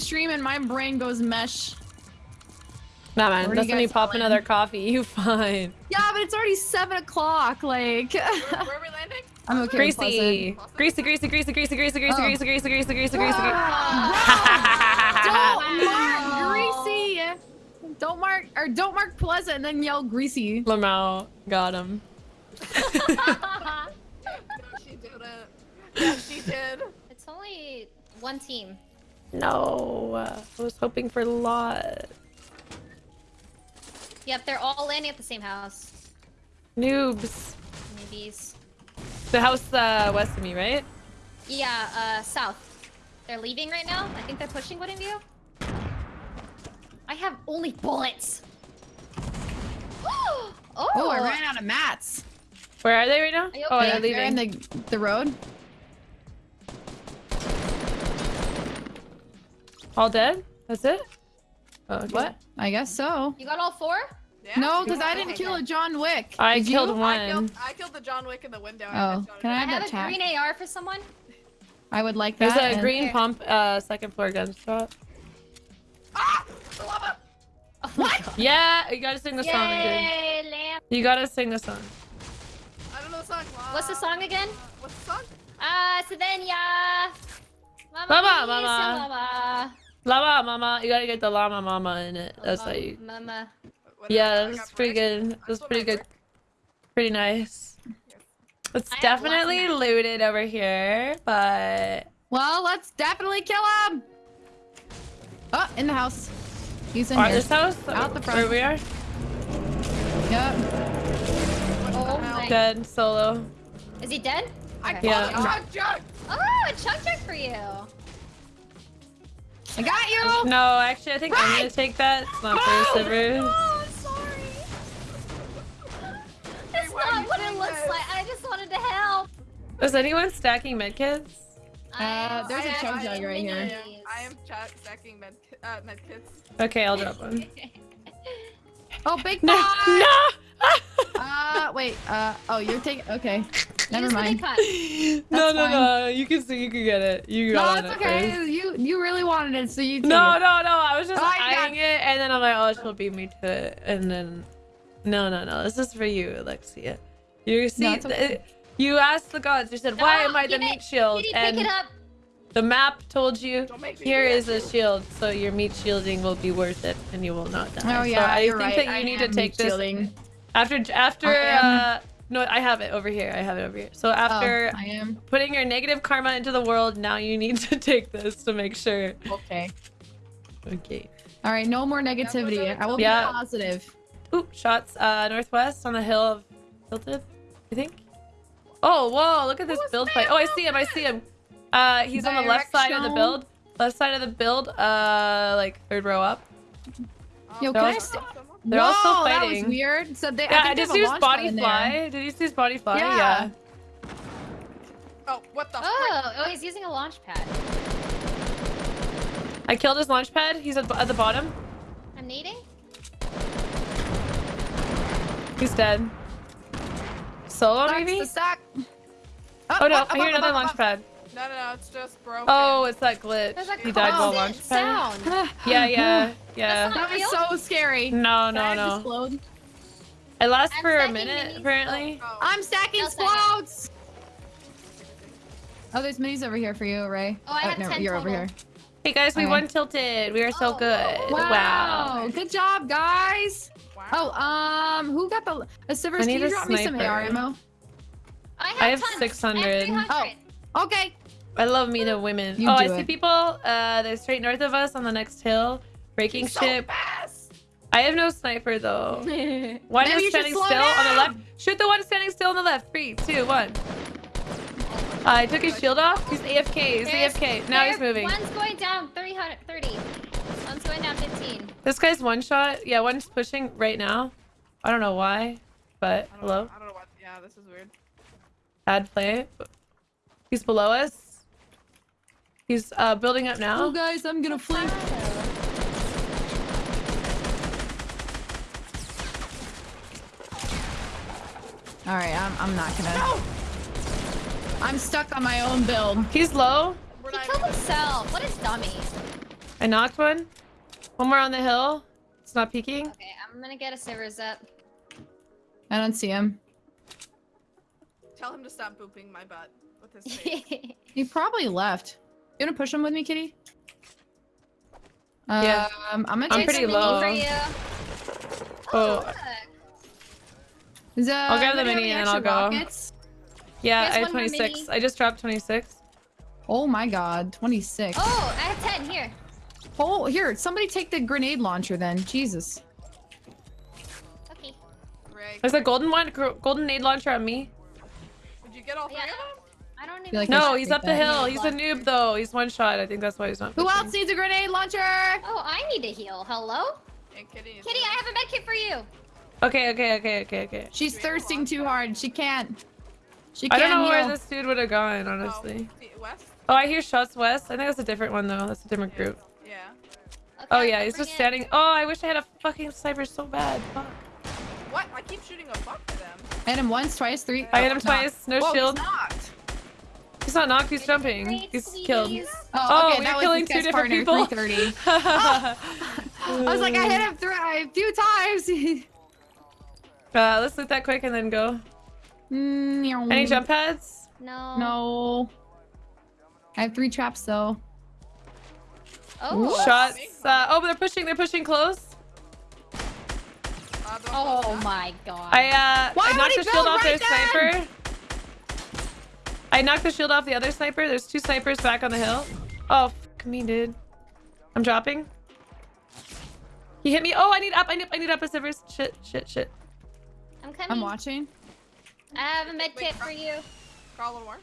stream and my brain goes mesh. Nah, man. Where do That's when you pop all in? another coffee. You fine. Yeah, but it's already seven o'clock. Like, Where, where are we landing? I'm okay. with Greasy. Pleasant. Greasy, greasy, greasy, greasy, greasy, greasy, Oh. greasy, greasy, greasy, greasy, greasy, greasy. Ah! Don't mark greasy. Don't mark or don't mark pleasant and then yell greasy. Lamau got him. No, she did it. Yeah, she did. It's only one team. No, uh, I was hoping for a lot. Yep, they're all landing at the same house. Noobs. Newbies. The house uh, west of me, right? Yeah, uh, south. They're leaving right now. I think they're pushing one of you. I have only bullets. oh, Oh, I ran out of mats. Where are they right now? Are Oh, okay? they're They're in leaving. the the road. All dead? That's it? Oh, okay. What? I guess so. You got all four? Yeah, No, because I didn't kill a John Wick. I Did killed you? one. I killed, I killed the John Wick in the window. Oh, and I can I I have have a tag? green AR for someone. I would like There's that. a green Okay. pump, uh, second floor gun shop. Ah! The lava! Oh my Yeah, you gotta sing the song again. Lamp. You gotta sing the song. I don't know the song. What's the song again? What's the song? Ah, Sylvania. Mama, Mama, mia, mama. mama. Llama mama, you gotta get the llama mama in it. That's how Mama, you. Mama. Yeah, is it? I that's got pretty good. I That's pretty good. Pretty nice. It's definitely looted over here, but Well, let's definitely kill him. Oh, in the house. He's in are here. this house Out the where front. we are Yep. Oh my- dead solo. Is he dead? I Okay. killed Yeah. a chug jug! Oh, a chug jug for you. I got you. No, actually, I think I'm gonna take that. It's not for Sivers. Oh, sorry. That's why not what it looks this? like. I just wanted to help. Is anyone stacking medkits? Uh, there's a I- chug I- jug right here. I am, I stacking med, uh, med kits. Okay, I'll drop one. Oh, big No, no. Uh, wait. Uh, oh, you're taking. Okay. Never Use what they mind. cut. no, That's no, no. You can see. You can get it. You No, got it's it okay. first. You you really wanted it, so you. No, it. no, no. I was just Oh, I eyeing it, and then I'm like, oh, she'll beat me to it, and then, no, no, no. This is for you, Alexia. You see, it's okay. th- you asked the gods. You said, why am I the give it- meat shield? Kitty, And pick it up. the map told you, Don't make me here do that is a shield, so your meat shielding will be worth it, and you will not die. Oh so yeah, I you're think right. that you I need to take this shielding. after after. Uh, no, I have it over here. I have it over here. So after Oh, I am. putting your negative karma into the world, now you need to take this to make sure. Okay. Okay. All right. No more negativity. I will Yeah. be positive. Ooh, shots uh northwest on the hill of Tilted, I think. Oh, whoa, look at this build fight. Oh, I see him, I see him. Uh he's on the left side of the build. Left side of the build, uh like third row up. Yo, can I st- They're all still Whoa, That was weird. So they. Yeah, I I think they just have a used body fly. Did you use body fly? Yeah. Yeah. Oh, what the oh, frick? Oh, oh, he's using a launch pad. I killed his launch pad. He's at, at the bottom. I'm needing. He's dead. Solo Stacks maybe? the stack. Oh no, up, I hear up, another up, launch up, pad. No, no, no, it's just broken. Oh, it's that glitch. There's a He died while launch pad. sound. Yeah, yeah, yeah. That was so scary. No, no, no. explode? It lasts I'm for a minute, minis. apparently. Oh. I'm stacking I'll explodes. Oh, there's minis over here for you, Ray. Oh, I have no, 10 you're over here. Hey guys, we Okay. won tilted. We are so Oh, good. wow. Wow. Good job, guys. Wow. Oh, um, who got the a Sivers? I Can need you a drop me some sniper. AR ammo? I have, I have 600. I have 300. Okay. I love me the women. You oh, I do see people. Uh, they're straight north of us on the next hill, breaking He's so ship. fast. I have no sniper though. One Maybe is you standing slow still on the left. Shoot the one standing still on the left. Three, two, one. Uh, I took his shield off. He's AFK. He's There's- AFK. Now he's moving. One's going down 300, 30. One's going down 15. This guy's one shot. Yeah, one's pushing right now. I don't know why, but I hello. Know, I don't know what. Yeah, this is weird. Bad play. He's below us. He's uh, building up now. Oh, now. guys, I'm gonna flank. All right, I'm I'm not gonna. No! I'm stuck on my own build. He's low. He killed himself. What a dummy. I knocked one. One more on the hill. It's not peeking. Okay, I'm gonna get a Sivers up. I don't see him. Tell him to stop booping my butt with his face. He probably left. You wanna push him with me, Kitty? Yeah. Um, I'm gonna I'm take pretty There's low. mini for you. Oh. look. Is, uh, I'll grab the mini and any I'll go. rockets? Yeah, I have 26. I just dropped 26. Oh my god, 26. Oh. Oh, I have 10 here. Oh, here, somebody take the grenade launcher then. Jesus. Okay. Ray, There's a golden one, golden nade launcher on me. did you get all three Yeah. of them? I don't even like No, he's up the hill. He's a noob though. He's one shot. I think that's why he's not. Who pushing. else needs a grenade launcher? Oh, I need to heal. Hello? And Kitty Kitty, I have a medkit for you. Okay, okay, okay, okay, okay. She's thirsting too hard. She can't. She can't I don't know where this dude would have gone, Oh, honestly. see, West? Oh, I hear shots west. I think that's a different one though. That's a different group. Yeah. Okay, Oh yeah, he's just it. standing. Oh, I wish I had a fucking sniper so bad. Fuck. What? I keep shooting a buck to them. I hit him once, twice, three. I hit him oh, twice. No Whoa, shield. He's knocked. He's not knocked. He's jumping. He's killed. Oh, Oh, okay, we're killing two different partner, people. 330. uh, I was like, I hit him three, a few times. Uh, let's loot that quick and then go. Mm, Any jump pads? No. No. I have three traps though. Oh. Shots. Uh, oh, but they're pushing. They're pushing close. Uh, Oh my god. I uh, Why I would knocked he the shield build off right their then? sniper. I knocked the shield off the other sniper. There's two snipers back on the hill. Oh, fuck me, dude. I'm dropping. He hit me. Oh, I need up. I need. I need up a Sivers. Shit. Shit. Shit. I'm coming. I'm watching. I have a medkit for you. Crawl more.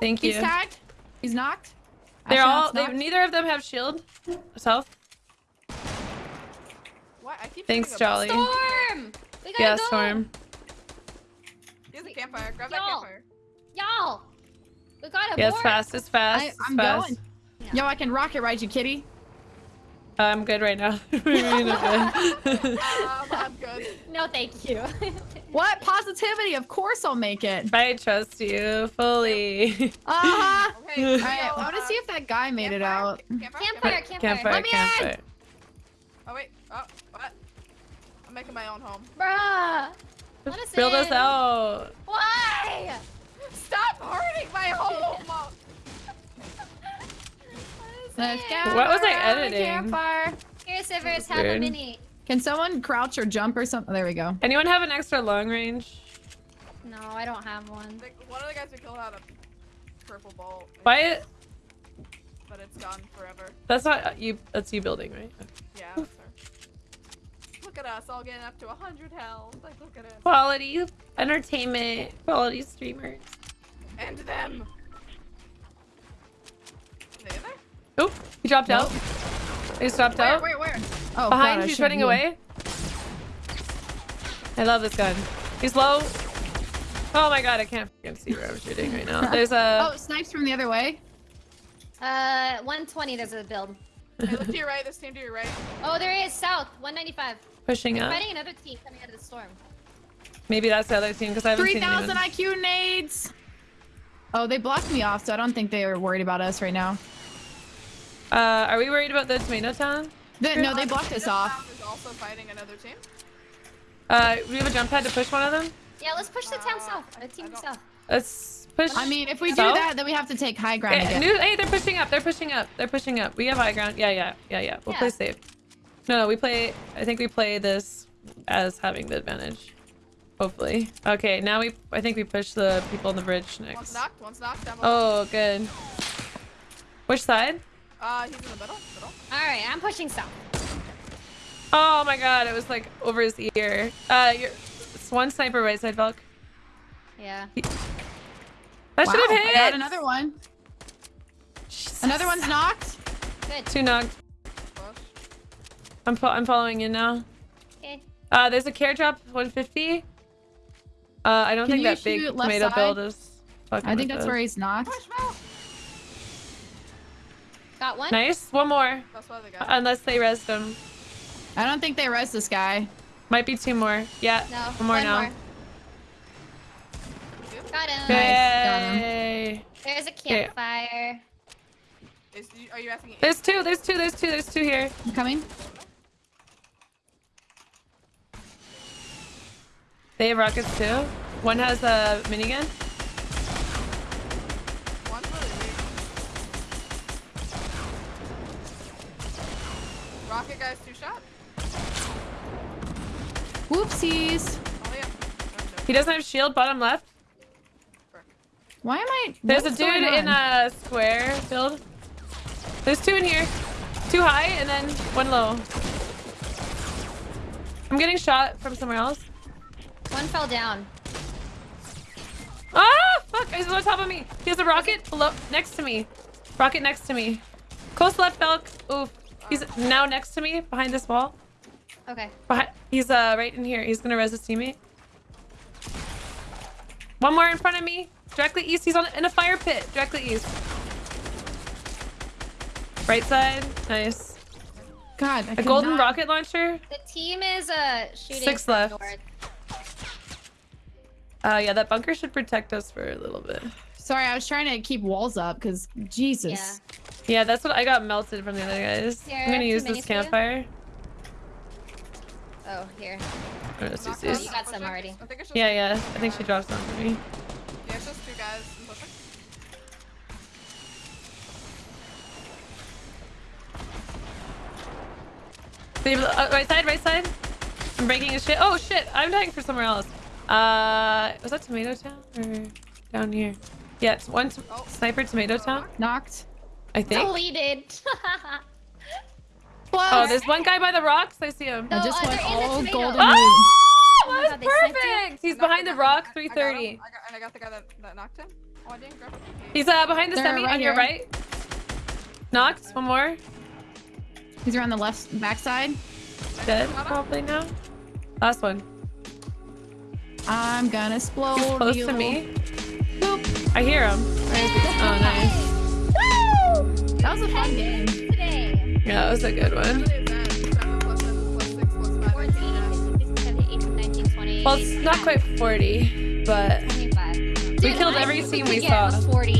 Thank you. He's tagged. He's knocked. They're all. They, knocked. neither of them have shield. Self. What? I keep Thanks, shooting a buck. Jolly. Storm! We gotta Yeah, go! storm. Here's a campfire. Grab that Y'all. campfire. Y'all! We got a Yeah, fast. It's fast. I, it's I'm fast. going. Yo, I can rocket ride you, kitty. I'm good right now. Really not good. Um, I'm good. No, thank you. What positivity? Of course I'll make it. I trust you fully. Uh huh. Okay. All right, I want to see if that guy made it out. Campfire? Campfire, campfire. Campfire, Let me campfire. Oh wait. Oh, what? I'm making my own home. Bruh! Let us Build us out. Why? Stop hurting my home! Let's go. What was I editing? Campfire. Here, Sivers, have a mini. Can someone crouch or jump or something? Oh, there we go. Anyone have an extra long range? No, I don't have one. Like, one of the guys we killed had a purple bolt. Why? But it's gone forever. That's not uh, you. That's you building, right? Yeah. that's her. Look at us all getting up to 100 health. Like, look at us. Quality entertainment, quality streamers. And them. Are they there? Oh, he dropped out. He dropped out. where, where? Oh, Behind, God, I he's running heal. away. I love this gun. He's low. Oh my god, I can't fucking see where I'm shooting right now. There's a. Oh, snipes from the other way. Uh, 120, there's a build. Hey, look to your right. This team to your right. Oh, there is south, 195. pushing up. Fighting another team coming out of the storm. Maybe that's the other team because I haven't seen 3,000. IQ nades. Oh, they blocked me off, so I don't think they are worried about us right now. Uh, are we worried about the tomato town? They, no, they blocked us This off. round is also fighting another team. Uh, we have a jump pad to push one of them. Yeah, let's push the town Uh, south. The team south. Let's push. I mean, if we do that, then we have to take high ground Eh, again. new- hey, they're pushing up. They're pushing up. They're pushing up. We have high ground. Yeah, yeah, yeah, yeah. We'll Yeah. play safe. No, no, we play. I think we play this as having the advantage. Hopefully. Okay, now we. I think we push the people on the bridge One's next. knocked. One's knocked. Down below. Oh, good. Which side? Uh, he's in the middle. Middle. All right, I'm pushing south. Oh my god, it was like over his ear. Uh, you're, it's one sniper right side, Valk. Yeah. That Wow, should have hit! I hit. got another one. Jesus. Another one's knocked. Good. Two knocked. Push. I'm fo- I'm following you now. Okay. Uh, there's a care drop 150. Uh, I don't Can think that big shoot left tomato side? build is. fucking I think that's us. where he's knocked. Got one. Nice. One more. That's why they got. Unless they res them. I don't think they res this guy. Might be two more. Yeah. No. One more one now. More. Got him. Nice, got him. Yay. There's a campfire. Is, are you asking? There's two, there's two, there's two, there's two here. I'm coming. They have rockets too. One has a minigun. One's really weak. Rocket guy's two shot. Whoopsies. Oh yeah. No, no. He doesn't have shield, bottom left. Why am I? There's what's a dude in a square build. There's two in here. Two high and then one low. I'm getting shot from somewhere else. One fell down. Ah, fuck! He's on top of me. He has a rocket below, next to me. Rocket next to me. Close left, Belk. Oof. He's now next to me, behind this wall. Okay. Behind, he's uh right in here. He's gonna res his teammate. One more in front of me. Directly east. He's on in a fire pit. Directly east. Right side. Nice. God, I A golden not- rocket launcher. The team is uh shooting Six left. north. Uh, yeah, that bunker should protect us for a little bit. Sorry, I was trying to keep walls up because Jesus. Yeah. Yeah, that's what I got melted from the other guys. Here, I'm gonna use this campfire. Oh, here. I'm gonna see Knock these. out, You got some already. I think it's just Yeah, yeah. I think she dropped some for me. Yeah, it's just two guys in pushing. Leave- uh, right side, right side. I'm breaking his shit. Oh shit! I'm dying for somewhere else. Uh, was that Tomato Town or down here? Yeah, it's one t- Oh. sniper Tomato Town. Knocked. I think. Deleted. Oh, there's one guy by the rocks. I see him. I just uh, went they're in the all golden Oh. Oh that was they sniped you. perfect. He's behind the him, rock, got- I got 330. I got, and I got the guy that, that knocked him. Oh, I didn't grab him. He's uh behind the They're semi right on your here. right. Knocked. One more. He's around the left backside. Dead probably now. Last one. I'm gonna explode. He's close you. to me. Boop. I hear him. Where is he? Oh, nice. That was a fun game. Today. Yeah, that was a good one. What is that? Seven plus seven plus six plus five, 14, 19, 15, 16, 17, 18, 19, 20. Well, it's not quite 40, but we killed every scene we we get saw. 40.